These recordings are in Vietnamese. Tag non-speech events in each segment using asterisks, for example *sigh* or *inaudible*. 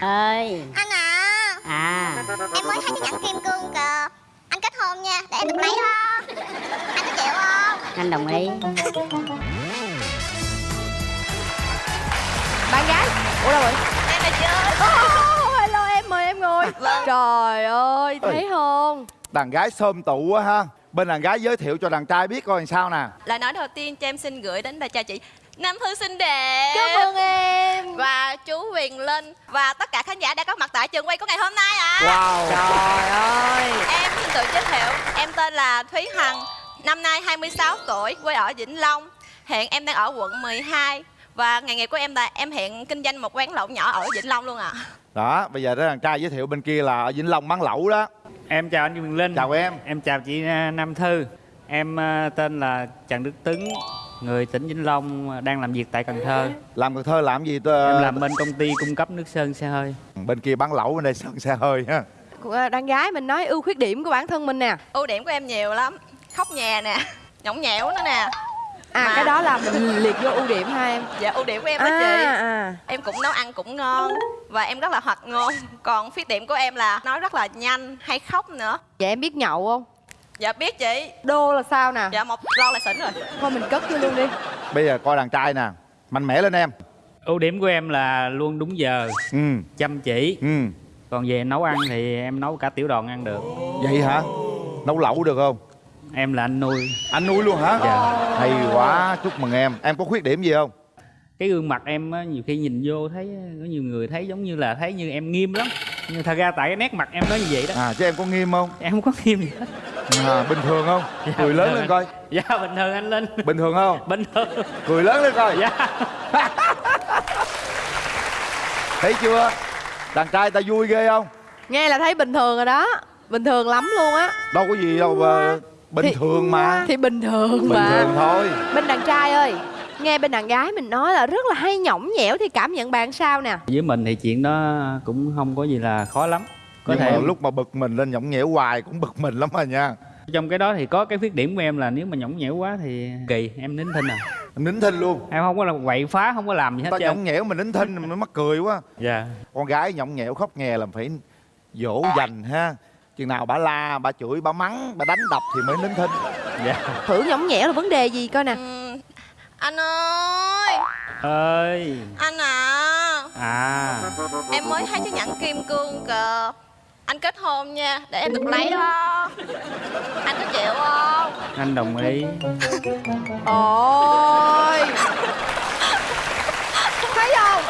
ơi. Anh à. À. Em mới thấy cái nhẫn kim cương kìa. Anh kết hôn nha Để em được lấy đó. Anh có chịu không? Anh đồng ý. Bạn gái. Ủa đâu rồi? Em là chưa oh, hello em mời em ngồi. Trời ơi thấy không? Đàn gái xôm tụ quá ha. Bên đàn gái giới thiệu cho đàn trai biết coi làm sao nè. Lời nói đầu tiên cho em xin gửi đến bà cha chị Nam Thư xinh đẹp. Cảm ơn em. Và chú Huyền Linh. Và tất cả khán giả đã có mặt tại trường quay của ngày hôm nay ạ. Wow. Trời ơi. Em xin tự giới thiệu Em tên là Thúy Hằng Năm nay 26 tuổi Quê ở Vĩnh Long. Hiện em đang ở quận 12 Và nghề nghiệp của em là em hiện kinh doanh một quán lẩu nhỏ ở Vĩnh Long luôn ạ. Đó bây giờ đó đàn trai giới thiệu bên kia là ở Vĩnh Long bán lẩu đó. Em chào anh Quyền Linh. Chào em. Em chào chị à, Nam Thư. Em à, tên là Trần Đức Tấn Người tỉnh Vĩnh Long đang làm việc tại Cần Thơ. Làm Cần Thơ làm gì tôi Em làm bên công ty cung cấp nước sơn xe hơi. Bên kia bán lẩu bên đây sơn xe hơi ha đàn gái mình nói ưu khuyết điểm của bản thân mình nè. Ưu điểm của em nhiều lắm. Khóc nhè nè Nhõng nhẽo nữa nè. À Mà- cái đó là mình liệt vô ưu điểm ha em. Dạ ưu điểm của em đó à, chị. À. Em cũng nấu ăn cũng ngon Và em rất là hoạt ngôn. Còn khuyết điểm của em là nói rất là nhanh Hay khóc nữa. Vậy em biết nhậu không Dạ biết chị. Đô là sao nè? Dạ một lon là xỉn rồi. Thôi mình cất vô luôn đi. Bây giờ coi đàn trai nè. Mạnh mẽ lên em. Ưu điểm của em là luôn đúng giờ Ừ. Chăm chỉ. Ừ. Còn về nấu ăn thì em nấu cả tiểu đoàn ăn được. Vậy hả? Nấu lẩu được không? Em là anh nuôi. Anh nuôi luôn hả? Dạ. Hay quá chúc mừng em. Em có khuyết điểm gì không? Cái gương mặt em á, nhiều khi nhìn vô thấy Có nhiều người thấy giống như là thấy như em nghiêm lắm. Nhưng thật ra tại cái nét mặt em nói như vậy đó. À chứ em có nghiêm không? Em không có nghiêm gì hết à, Bình thường không? Dạ, Cười bình lớn lên anh. coi. Dạ bình thường anh Linh. Bình thường không? Bình thường. Cười lớn lên coi. Dạ. *laughs* Thấy chưa? Đàn trai ta vui ghê không? Nghe là thấy bình thường rồi đó. Bình thường lắm luôn á. Đâu có gì đâu mà Bình Thì- thường mà. thì bình thường Bình mà. thường thôi. Bên đàn trai ơi nghe bên đàn gái mình nói là rất là hay nhõng nhẽo thì cảm nhận bạn sao nè? Với mình thì chuyện đó cũng không có gì là khó lắm có Nhưng thể mà lúc mà bực mình lên nhõng nhẽo hoài cũng bực mình lắm à nha. Trong cái đó thì có cái khuyết điểm của em là nếu mà nhõng nhẽo quá thì kỳ em nín thinh à. Em nín thinh luôn. Em không có là quậy phá không có làm gì hết Ta nhõng nhẽo mình nín thinh mình mắc cười quá. Dạ. Con gái nhõng nhẽo khóc nhè là phải dỗ dành ha. Chừng nào bà la, bà chửi, bà mắng, bà đánh đập thì mới nín thinh. Dạ. Thử nhõng nhẽo là vấn đề gì coi nè. Ừm, Anh ơi. Ơi. Anh à. À. Em mới thấy cái nhẫn kim cương kìa Anh kết hôn nha Để em được lấy đó. Anh có chịu không? Anh đồng ý. Ôi. Thấy không?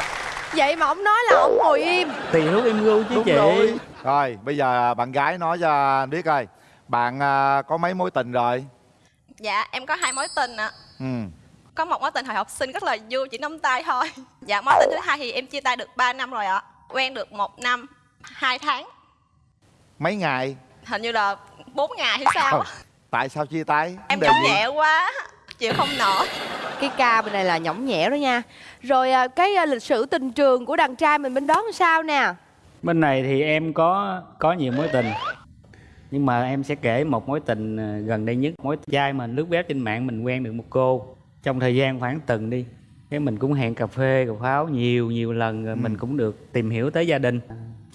Vậy mà ông nói là ông ngồi im. Tiểu em gu chứ Đúng chị. rồi. Rồi bây giờ bạn gái nói cho anh biết coi. Bạn à, có mấy mối tình rồi? Dạ em có hai mối tình ạ. Ừ. Có một mối tình hồi học sinh rất là vui Chỉ nắm tay thôi. Dạ mối tình thứ hai thì em chia tay được 3 năm rồi ạ. Quen được một năm hai tháng Mấy ngày? Hình như là 4 ngày hay sao. Tại sao chia tay? Em nhõng nhẹ quá Chịu không nổi. Cái ca bên này là nhõng nhẽo đó nha. Rồi à, cái à, lịch sử tình trường của đàn trai mình bên đó làm sao nè? Bên này thì em có có nhiều mối tình. Nhưng mà em sẽ kể một mối tình ờ, gần đây nhất. Mối trai mình lướt web trên mạng mình quen được một cô. Trong thời gian khoảng tuần đi cái mình cũng hẹn cà phê cà pháo nhiều nhiều lần rồi mình cũng được tìm hiểu tới gia đình.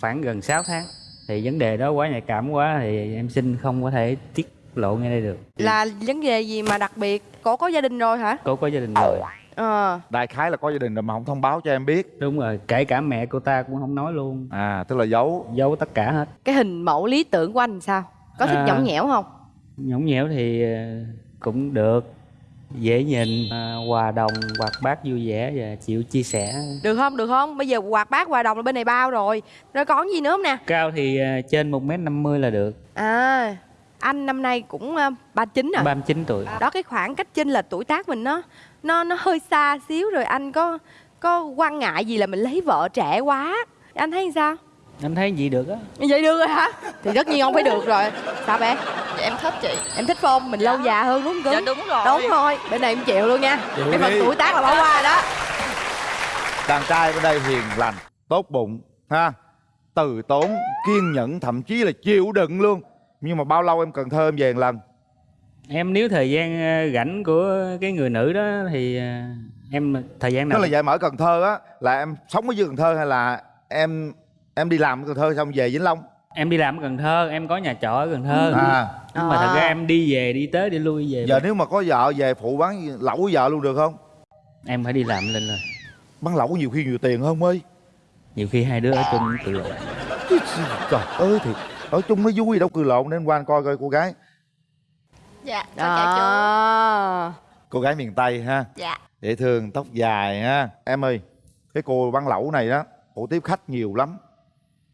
Khoảng gần 6 tháng thì vấn đề đó quá nhạy cảm quá thì em xin không có thể tiết lộ ngay đây được. Là vấn đề gì mà đặc biệt? Cổ có gia đình rồi hả? Cô có gia đình rồi. Ờ. Đại khái là có gia đình rồi mà không thông báo cho em biết. Đúng rồi kể cả mẹ cô ta cũng không nói luôn. À tức là giấu. Giấu tất cả hết. Cái hình mẫu lý tưởng của anh sao? Có thích À. nhõng nhẽo không? Nhõng nhẽo thì ờ, cũng được dễ nhìn à, hòa đồng hoạt bát vui vẻ và chịu chia sẻ. Được không? Được không? Bây giờ quạt bát hòa đồng là bên này bao rồi. Rồi còn gì nữa không nè? Cao thì à, trên một m năm mươi là được. À anh năm nay cũng à, ba chín rồi. 39 tuổi. Đó cái khoảng cách chênh lệch tuổi tác mình nó nó nó hơi xa xíu rồi anh có có quan ngại gì là mình lấy vợ trẻ quá? Anh thấy sao anh thấy gì được á. Vậy được rồi hả? Thì tất nhiên không phải được rồi. Sao bé? Dạ em thích chị. Em thích không mình lâu già hơn đúng không? Dạ đúng rồi. Đúng rồi. Bên này em chịu luôn nha. Chịu cái phần tuổi tác là bỏ qua đó. Đàn trai bên đây hiền lành Tốt bụng ha? Từ tốn Kiên nhẫn Thậm chí là chịu đựng luôn. Nhưng mà bao lâu em cần thơ em về một lần? Em nếu thời gian à, rảnh của cái người nữ đó thì à, em thời gian Tức nào là vậy mà ở Cần Thơ á. Là em sống ở dưới Cần Thơ hay là em em đi làm ở Cần Thơ xong về Vĩnh Long. Em đi làm ở Cần Thơ em có nhà trọ ở Cần Thơ. À. Nhưng mà thật ra À. em đi về đi tới đi lui về. Giờ nếu mà có vợ về phụ bán lẩu với vợ luôn được không? Em phải đi làm lên rồi. Bán lẩu nhiều khi nhiều tiền hơn ơi? Nhiều khi hai đứa ở chung tự lộ trời ơi thì ở chung nó vui đâu cười lộn nên qua anh coi coi cô gái. Dạ chú đó. cô gái miền tây ha. Dạ. Dễ thương tóc dài ha. Em ơi cái cô bán lẩu này đó cổ tiếp khách nhiều lắm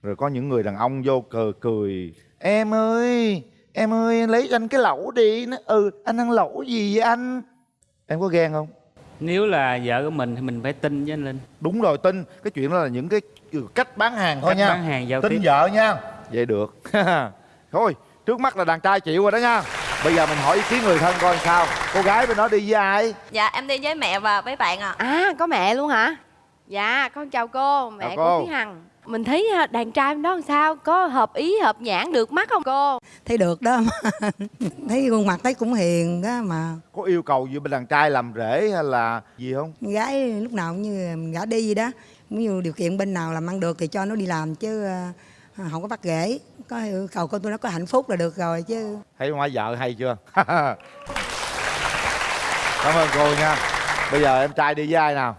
rồi có những người đàn ông vô cờ cười. Em ơi em ơi lấy cho anh cái lẩu đi. Nó ừ anh ăn lẩu gì vậy anh? Em có ghen không? Nếu là vợ của mình thì mình phải tin với anh linh. Đúng rồi tin. Cái chuyện đó là những cái cách bán hàng thôi Cách nha. bán hàng giao tin tiếp. vợ nha. Vậy được. *laughs* Thôi trước mắt là đàn trai chịu rồi đó nha. Bây giờ mình hỏi ý kiến người thân coi sao. Cô gái bên đó đi với ai? Dạ em đi với mẹ và với bạn ạ. À có mẹ luôn hả? Dạ con chào cô. Mẹ Chào của cô. Thúy Hằng mình thấy à, đàn trai bên đó làm sao? Có hợp ý hợp nhãn được mắt không cô? Thấy được đó. *laughs* Thấy khuôn mặt thấy cũng hiền đó mà. Có yêu cầu gì bên đàn trai làm rể hay là gì không? Gái lúc nào cũng như mình gả đi gì đó. Cũng như điều kiện bên nào làm ăn được thì cho nó đi làm chứ ờ, không có bắt rễ có yêu cầu con tôi nó có hạnh phúc là được rồi chứ. Thấy ngoại vợ hay chưa? *laughs* Cảm ơn cô nha. Bây giờ em trai đi với ai nào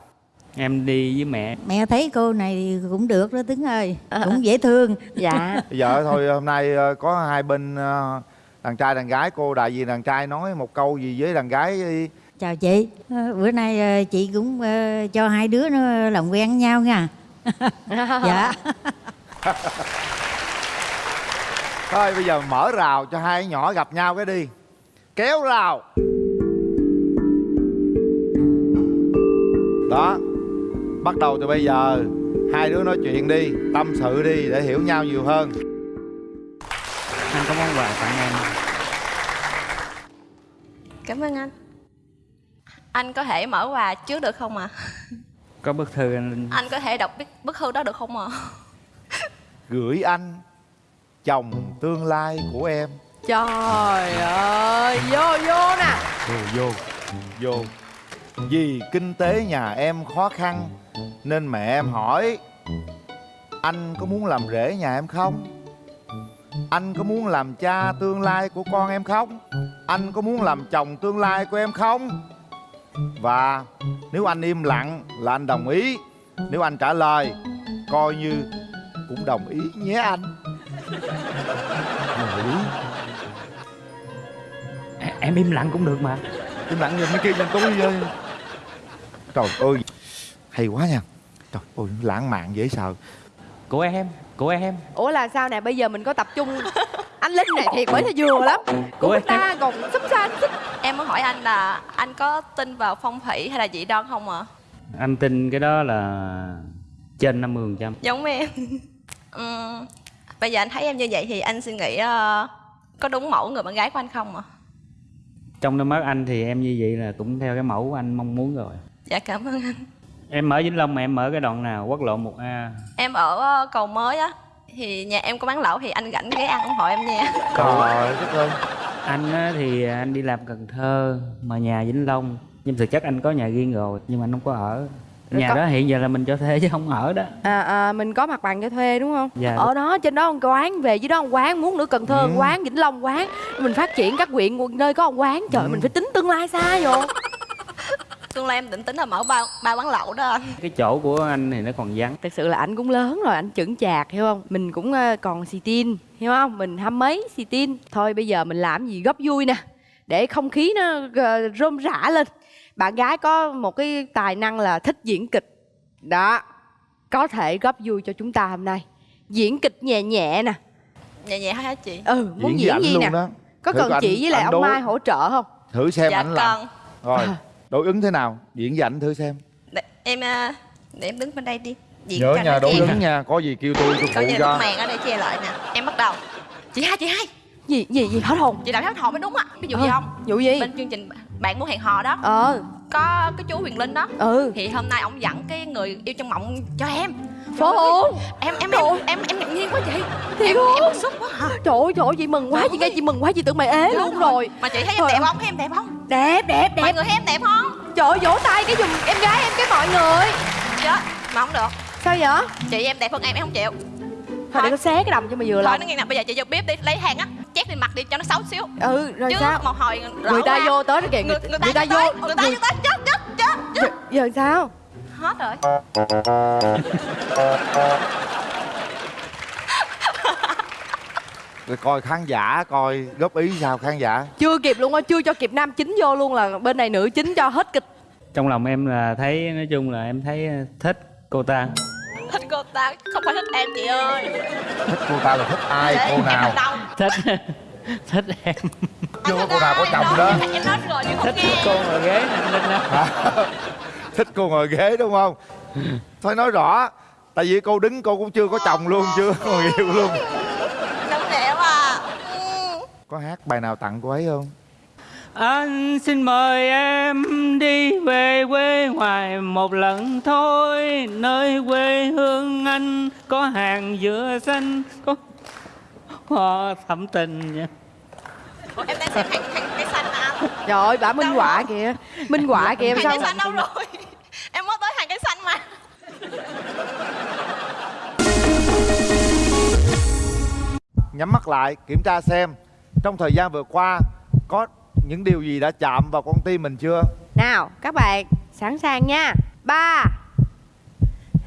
em đi với mẹ. Mẹ thấy cô này thì cũng được đó Tuấn ơi. Cũng dễ thương. *laughs* Dạ. Bây giờ thôi hôm nay ờ, có hai bên ờ, đàn trai đàn gái. Cô đại diện đàn trai nói một câu gì với đàn gái chào chị. Ờ, bữa nay chị cũng cho hai đứa nó làm quen với nhau nha. *laughs* Dạ. *laughs* Thôi bây giờ mở rào cho hai nhỏ gặp nhau cái đi. Kéo rào. Đó bắt đầu từ bây giờ hai đứa nói chuyện đi tâm sự đi để hiểu nhau nhiều hơn. Anh có món quà tặng em cảm ơn anh. Anh có thể mở quà trước được không ạ? Có bức thư anh linh anh có thể đọc bức, bức thư đó được không ạ? Gửi anh chồng tương lai của em. Trời ơi vô vô nè. Vô vô vô. Vì kinh tế nhà em khó khăn nên mẹ em hỏi anh có muốn làm rể nhà em không? Anh có muốn làm cha tương lai của con em không? Anh có muốn làm chồng tương lai của em không? Và nếu anh im lặng là anh đồng ý. Nếu anh trả lời coi như cũng đồng ý nhé anh. Đồng ý. Em im lặng cũng được mà. Im lặng nhìn mấy kia nhìn tôi ơi. trời ơi hay quá nha. Trời ơi lãng mạn dễ sợ. Của em của em. Ủa là sao nè bây giờ mình có tập trung. Anh linh này thiệt mới là vừa lắm. Của Ủa, người ta còn sắp xa xích. Em muốn hỏi anh là anh có tin vào phong thủy hay là dị đoan không ạ? Anh tin cái đó là trên 50 phần trăm. Giống em. *laughs* Ừm, bây giờ anh thấy em như vậy thì anh suy nghĩ ờ, có đúng mẫu người bạn gái của anh không ạ? Trong đôi mắt anh thì em như vậy là cũng theo cái mẫu của anh mong muốn rồi. Dạ cảm ơn anh em ở vĩnh long mà em ở cái đoạn nào? Quốc lộ 1 a. Em ở ờ, cầu mới á. Thì nhà em có bán lẩu thì anh rảnh ghé ăn ủng hộ em nha. Trời đất ơi anh á, thì anh đi làm cần thơ mà nhà vĩnh long. Nhưng thực chất anh có nhà riêng rồi nhưng mà anh không có ở. Rồi nhà có- đó hiện giờ là mình cho thuê chứ không ở đó. À, à, mình có mặt bằng cho thuê đúng không? Dạ. ở đó trên đó một quán về dưới đó một quán muốn nữa cần thơ Ừ. một quán vĩnh long quán. Mình phát triển các huyện nơi có một quán. Trời Ừ. mình phải tính tương lai xa vô tương lai em định tính là mở ba ba quán lẩu đó anh. Cái chỗ của anh thì nó còn vắng. Thật sự là anh cũng lớn rồi anh chững chạc hiểu không? Mình cũng ờ, còn xì tin hiểu không? Mình hăm mấy xì tin. Thôi bây giờ mình làm gì góp vui nè để không khí nó ờ, rôm rã lên. Bạn gái có một cái tài năng là thích diễn kịch. Đó có thể góp vui cho chúng ta hôm nay. Diễn kịch nhẹ nhẹ nè. Nhẹ nhẹ hả chị? Ừ muốn diễn ảnh gì luôn nè? đó. Có Thử cần chị anh- với lại anh ông đối- mai hỗ trợ không? Thử xem dạ ảnh làm. cần. Rồi đối ứng thế nào? Diễn ảnh thử xem. Để, em ờ, để em đứng bên đây đi. Diễn nhớ nó đối ứng nha. Có gì kêu tôi tôi phụ gì cho. màn ở đây che lại nè. Em bắt đầu. Chị hai chị hai. Gì gì gì hết hồn? Chị đạo hát hò mới đúng á. Ví dụ gì Ờ, không? vụ gì? Bên chương trình bạn muốn hẹn hò đó. Ờ. Có cái chú huyền linh đó. Ừ. Thì hôm nay ông dẫn cái người yêu trong mộng cho em phố hồn em em em em em ngạc nhiên quá chị. Thiệt em không? em bức xúc quá hả trời ơi trời ơi chị mừng quá Trời chị nghe chị mừng quá chị tưởng mày ế luôn rồi. mà chị thấy em đẹp không? Thấy em đẹp không? Đẹp đẹp mọi đẹp người thấy em đẹp không? Trời ơi vỗ tay cái giùm em gái em cái mọi người. Chứ mà không được. Sao vậy? Chị em đẹp hơn em em không chịu. Thôi để có xé cái đầm cho mày vừa thôi lòng nó nghe nè bây giờ chị vô bếp đi lấy hàng á chét lên mặt đi cho nó xấu xíu. Ừ rồi chứ sao? một hồi người ta ra. vô tới đó kìa người, người, ta, vô người ta vô tới chết chết chết. Giờ, giờ sao hết rồi. Rồi coi khán giả coi góp ý sao khán giả? Chưa kịp luôn á chưa cho kịp nam chính vô luôn là bên này nữ chính cho hết kịch. Trong lòng em là thấy nói chung là em thấy ờ, thích cô ta. Thích cô ta không phải thích em chị ơi. Thích cô ta là thích ai Để cô nào? thích *laughs* thích em. Chưa có cô nào có chồng đó. em nói rồi nhưng không thích nghe. cô ngồi ghế nè anh linh đó *laughs* thích cô ngồi ghế đúng không? Thôi nói rõ tại vì cô đứng cô cũng chưa có chồng luôn chưa có người yêu luôn. Đúng đẹp à. Ừ. có hát bài nào tặng cô ấy không? Anh xin mời em đi về quê ngoài một lần thôi Nơi quê hương anh có hàng dừa xanh Có hoa thắm tình nha. Em đang xem hàng hàng cây xanh mà. Anh trời ơi bả minh họa kìa minh họa kìa hàng sao cây xanh đâu rồi nhắm mắt lại kiểm tra xem trong thời gian vừa qua có những điều gì đã chạm vào con tim mình chưa? Nào các bạn sẵn sàng nha. Ba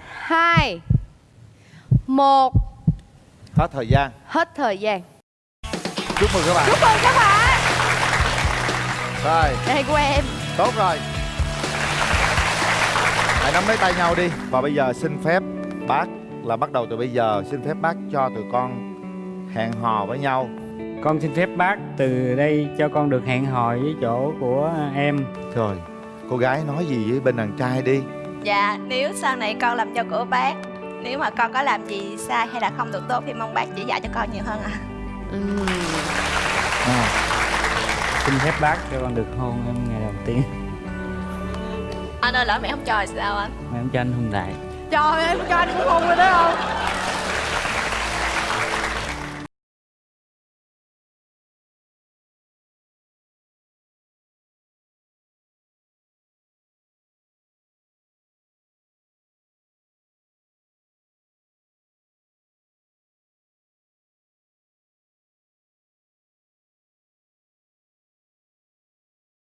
hai một. Hết thời gian. Hết thời gian. Chúc mừng các bạn. Chúc mừng các bạn. Rồi. Đây của em. Tốt rồi. Hãy nắm lấy tay nhau đi. Và bây giờ xin phép bác là bắt đầu từ bây giờ. Xin phép bác cho tụi con hẹn hò với nhau. Con xin phép bác từ đây cho con được hẹn hò với chỗ của em. Rồi cô gái nói gì với bên đàn trai đi? Dạ nếu sau này con làm cho của bác nếu mà con có làm gì sai hay là không được tốt thì mong bác chỉ dạy cho con nhiều hơn ạ. Ừm. à, Xin phép bác cho con được hôn em ngày đầu tiên. Anh ơi lỡ mẹ không cho thì sao anh? Mà em cho anh hôn trời ơi em cho anh cũng hôn rồi đó không